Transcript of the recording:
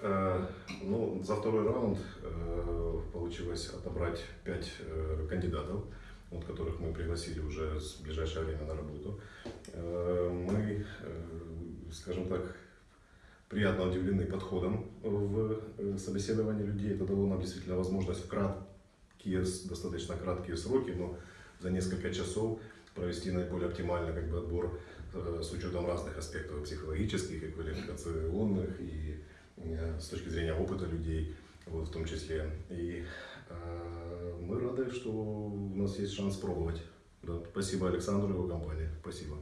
Э, Ну, за второй раунд э, получилось отобрать пять э, кандидатов, вот, которых мы пригласили уже в ближайшее время на работу. Мы, скажем так, приятно удивлены подходом в собеседовании людей. Это дало нам действительно возможность в краткие, достаточно краткие сроки, но за несколько часов провести наиболее оптимальный как бы, отбор с учетом разных аспектов психологических и квалификационных, и с точки зрения опыта людей, вот, в том числе. И э, мы рады, что у нас есть шанс пробовать. Да. Спасибо Александру и его компании. Спасибо.